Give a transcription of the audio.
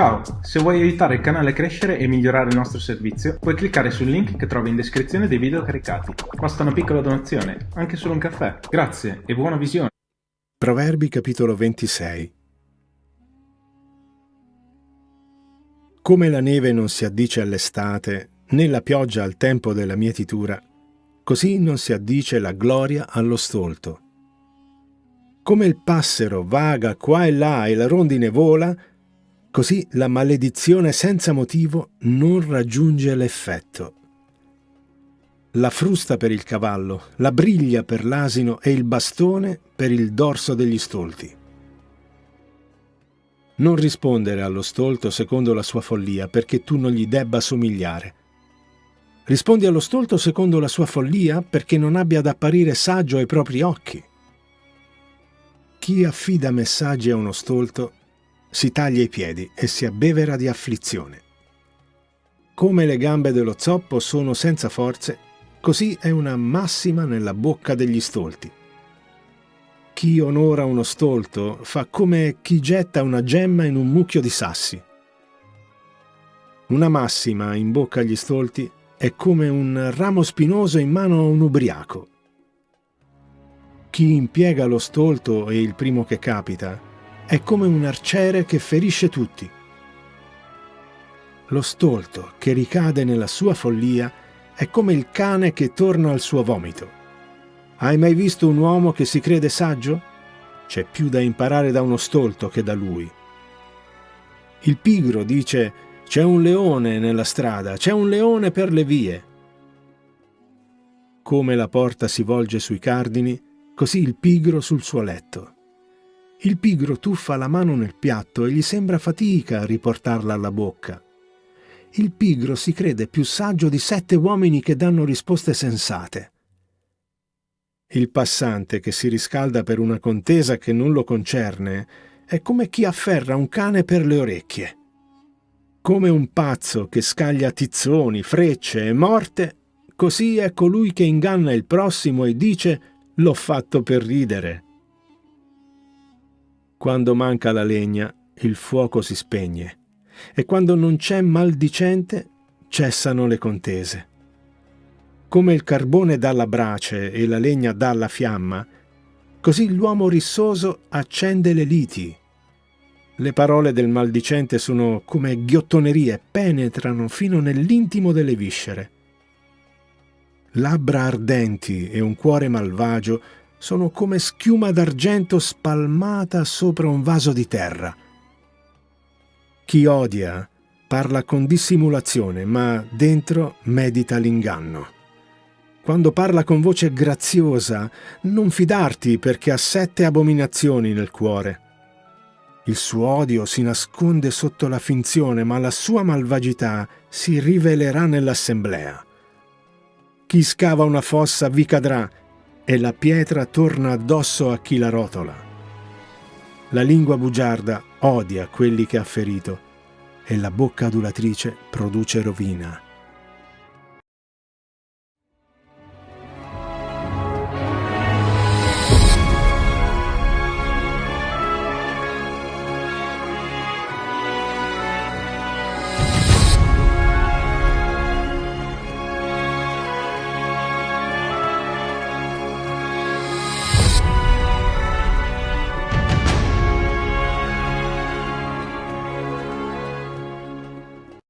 Ciao, se vuoi aiutare il canale a crescere e migliorare il nostro servizio, puoi cliccare sul link che trovi in descrizione dei video caricati. Basta una piccola donazione, anche solo un caffè. Grazie e buona visione. Proverbi capitolo 26 Come la neve non si addice all'estate, né la pioggia al tempo della mietitura, così non si addice la gloria allo stolto. Come il passero vaga qua e là e la rondine vola, Così la maledizione senza motivo non raggiunge l'effetto. La frusta per il cavallo, la briglia per l'asino e il bastone per il dorso degli stolti. Non rispondere allo stolto secondo la sua follia, perché tu non gli debba somigliare. Rispondi allo stolto secondo la sua follia, perché non abbia ad apparire saggio ai propri occhi. Chi affida messaggi a uno stolto si taglia i piedi e si abbevera di afflizione. Come le gambe dello zoppo sono senza forze, così è una massima nella bocca degli stolti. Chi onora uno stolto fa come chi getta una gemma in un mucchio di sassi. Una massima in bocca agli stolti è come un ramo spinoso in mano a un ubriaco. Chi impiega lo stolto è il primo che capita, è come un arciere che ferisce tutti. Lo stolto che ricade nella sua follia è come il cane che torna al suo vomito. Hai mai visto un uomo che si crede saggio? C'è più da imparare da uno stolto che da lui. Il pigro dice c'è un leone nella strada, c'è un leone per le vie. Come la porta si volge sui cardini, così il pigro sul suo letto. Il pigro tuffa la mano nel piatto e gli sembra fatica a riportarla alla bocca. Il pigro si crede più saggio di sette uomini che danno risposte sensate. Il passante che si riscalda per una contesa che non lo concerne è come chi afferra un cane per le orecchie. Come un pazzo che scaglia tizzoni, frecce e morte, così è colui che inganna il prossimo e dice l'ho fatto per ridere. Quando manca la legna, il fuoco si spegne, e quando non c'è maldicente, cessano le contese. Come il carbone dà la brace e la legna dà la fiamma, così l'uomo rissoso accende le liti. Le parole del maldicente sono come ghiottonerie, penetrano fino nell'intimo delle viscere. Labbra ardenti e un cuore malvagio sono come schiuma d'argento spalmata sopra un vaso di terra. Chi odia parla con dissimulazione, ma dentro medita l'inganno. Quando parla con voce graziosa, non fidarti perché ha sette abominazioni nel cuore. Il suo odio si nasconde sotto la finzione, ma la sua malvagità si rivelerà nell'assemblea. Chi scava una fossa vi cadrà, e la pietra torna addosso a chi la rotola. La lingua bugiarda odia quelli che ha ferito e la bocca adulatrice produce rovina.